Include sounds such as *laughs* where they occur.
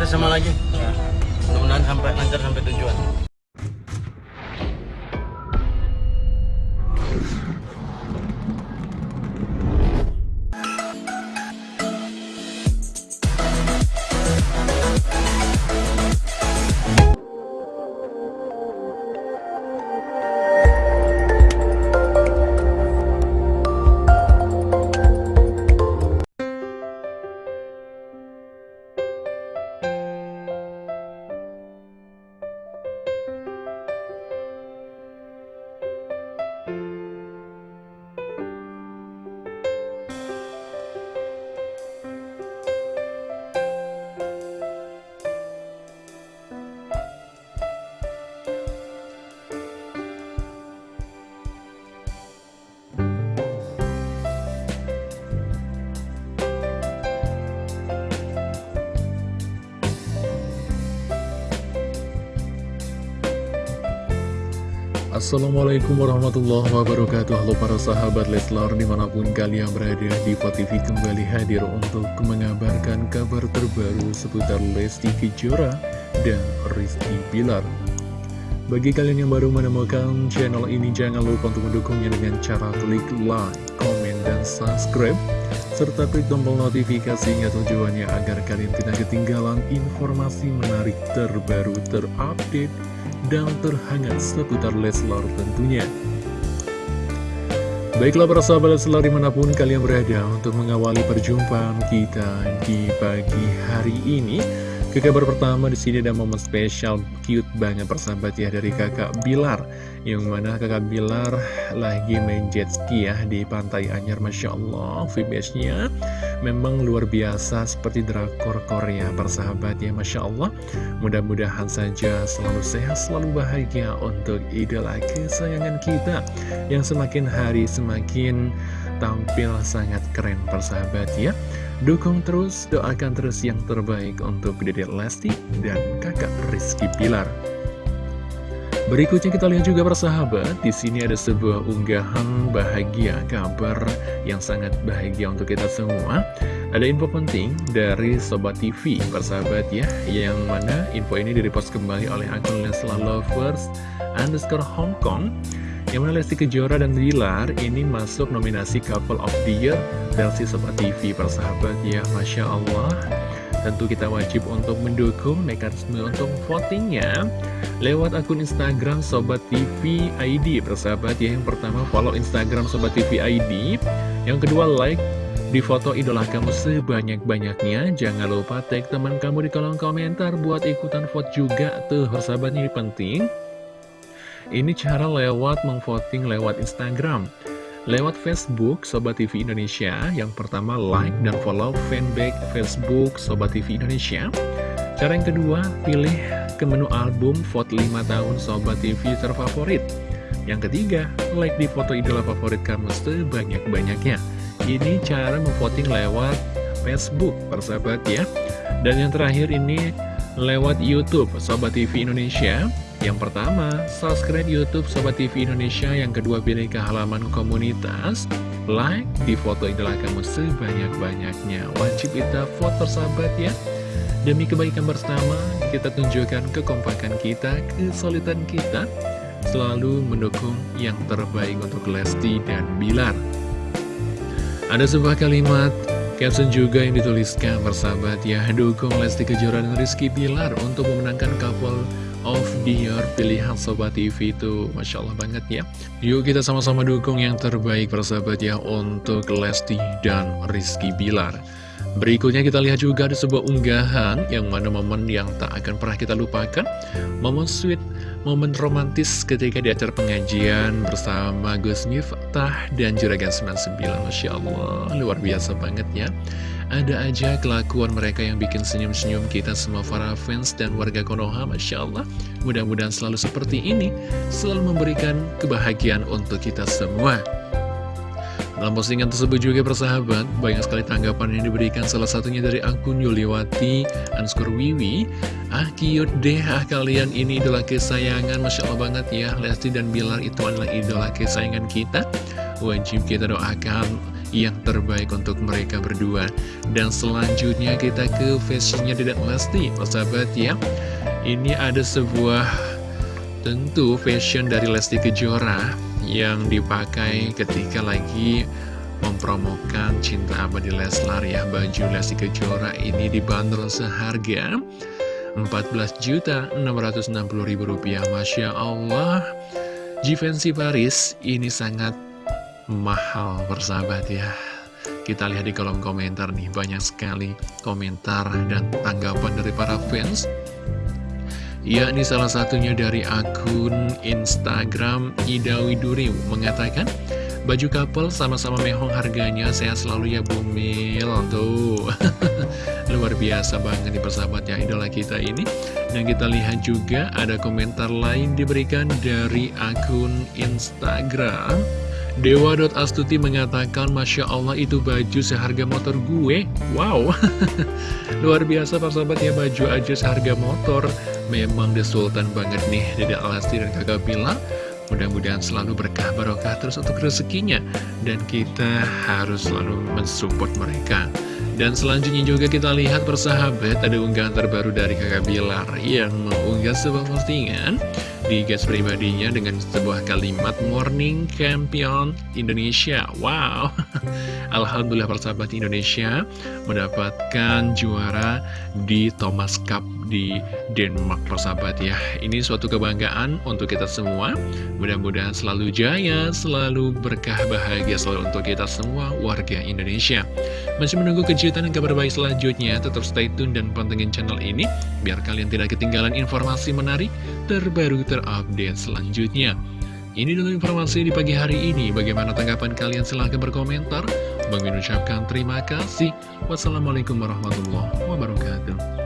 kita sama lagi. Mudah-mudahan sampai lancar sampai tujuan. Assalamualaikum warahmatullahi wabarakatuh. Halo para sahabat Leslar di mana pun kalian berada di TV kembali hadir untuk mengabarkan kabar terbaru seputar Lesti Kejora dan Rizky Bilar. Bagi kalian yang baru menemukan channel ini jangan lupa untuk mendukungnya dengan cara klik like, komen, dan subscribe serta klik tombol notifikasinya tujuannya agar kalian tidak ketinggalan informasi menarik terbaru terupdate dan terhangat seputar Leslar tentunya. Baiklah para sahabat Leslar di mana pun kalian berada untuk mengawali perjumpaan kita di pagi hari ini. Ke kabar pertama di sini ada momen spesial cute banget persahabat ya dari kakak Bilar. Yang mana kakak Bilar lagi main jet ski ya di pantai Anyar Masya Allah VBS-nya memang luar biasa seperti drakor Korea persahabat ya Masya Allah. Mudah-mudahan saja selalu sehat selalu bahagia untuk idola kesayangan kita Yang semakin hari semakin tampil sangat keren persahabat ya Dukung terus, doakan terus yang terbaik untuk Dedek Lesti dan kakak Rizky Pilar Berikutnya kita lihat juga persahabat, di sini ada sebuah unggahan bahagia, kabar yang sangat bahagia untuk kita semua. Ada info penting dari Sobat TV, persahabat ya, yang mana info ini direpost kembali oleh akun Leslar Lovers underscore Hong Kong. Yang mana Lesti Kejora dan Bilar ini masuk nominasi Couple of the Year versi Sobat TV persahabat ya Masya Allah. Tentu kita wajib untuk mendukung mekanisme untuk votingnya Lewat akun Instagram Sobat TV ID persahabat ya. Yang pertama follow Instagram Sobat TV ID Yang kedua like di foto idola kamu sebanyak-banyaknya. Jangan lupa tag teman kamu di kolom komentar Buat ikutan vote juga tuh persahabatnya ini penting ini cara lewat memvoting lewat Instagram. Lewat Facebook Sobat TV Indonesia, yang pertama like dan follow fanpage Facebook Sobat TV Indonesia. Cara yang kedua, pilih ke menu album vote 5 tahun Sobat TV terfavorit. Yang ketiga, like di foto idola favorit kamu sebanyak-banyaknya. Ini cara memvoting lewat Facebook, persahabat ya. Dan yang terakhir ini lewat YouTube Sobat TV Indonesia. Yang pertama, subscribe YouTube Sobat TV Indonesia. Yang kedua, pilih ke halaman komunitas. Like di foto idola kamu sebanyak-banyaknya. Wajib kita foto sahabat ya. Demi kebaikan bersama, kita tunjukkan kekompakan kita, kesulitan kita. Selalu mendukung yang terbaik untuk Lesti dan Bilar. Ada sebuah kalimat Caption juga yang dituliskan bersahabat ya Dukung Lesti Kejora Rizky Bilar untuk memenangkan couple of the year pilihan Sobat TV itu Masya Allah banget ya. Yuk kita sama-sama dukung yang terbaik persahabat ya untuk Lesti dan Rizky Bilar. Berikutnya kita lihat juga ada sebuah unggahan yang mana momen yang tak akan pernah kita lupakan. Momen sweet, momen romantis ketika di acara pengajian bersama Gus Miftah dan Juragan 99 Masya Allah, luar biasa banget ya ada aja kelakuan mereka yang bikin senyum-senyum kita semua para fans dan warga Konoha, Masya Allah. Mudah-mudahan selalu seperti ini, selalu memberikan kebahagiaan untuk kita semua. Dalam postingan tersebut juga persahabat, banyak sekali tanggapan yang diberikan salah satunya dari akun Yuliwati Anskur Wiwi. Ah cute deh, ah kalian ini idola kesayangan, Masya Allah banget ya. Lesti dan Bilar itu adalah idola kesayangan kita. Wajib kita doakan yang terbaik untuk mereka berdua. Dan selanjutnya kita ke fashionnya Dedek Lesti, persahabat ya. Ini ada sebuah tentu fashion dari Lesti Kejora yang dipakai ketika lagi mempromokan Cinta Abadi Leslar ya Baju Lesti Kejora ini dibanderol seharga 14.660.000 rupiah Masya Allah Givenchy Paris ini sangat mahal persahabat ya. Kita lihat di kolom komentar nih banyak sekali komentar dan tanggapan dari para fans. Yakni salah satunya dari akun Instagram Ida Widuri mengatakan baju couple sama-sama mehong harganya sehat selalu ya Bumil tuh *laughs* luar biasa banget nih persahabat ya idola kita ini. Dan kita lihat juga ada komentar lain diberikan dari akun Instagram Dewa.astuti mengatakan Masya Allah itu baju seharga motor gue. Wow. *laughs* Luar biasa persahabat ya baju aja seharga motor. Memang the sultan banget nih Dede Alasti dan kakak bilang Mudah-mudahan selalu berkah barokah terus untuk rezekinya. Dan kita harus selalu mensupport mereka. Dan selanjutnya juga kita lihat persahabat Ada unggahan terbaru dari kakak Bilar Yang mengunggah sebuah postingan di gas pribadinya dengan sebuah kalimat Morning Champion Indonesia. Wow, *laughs* Alhamdulillah persahabat Indonesia mendapatkan juara di Thomas Cup di Denmark persahabat ya. Ini suatu kebanggaan untuk kita semua. Mudah-mudahan selalu jaya, selalu berkah bahagia selalu untuk kita semua warga Indonesia. Masih menunggu kejutan dan kabar baik selanjutnya, tetap stay tune dan pantengin channel ini biar kalian tidak ketinggalan informasi menarik terbaru ter update selanjutnya. Ini dulu informasi di pagi hari ini. Bagaimana tanggapan kalian? Silahkan berkomentar. Bang ucapkan terima kasih. Wassalamualaikum warahmatullahi wabarakatuh.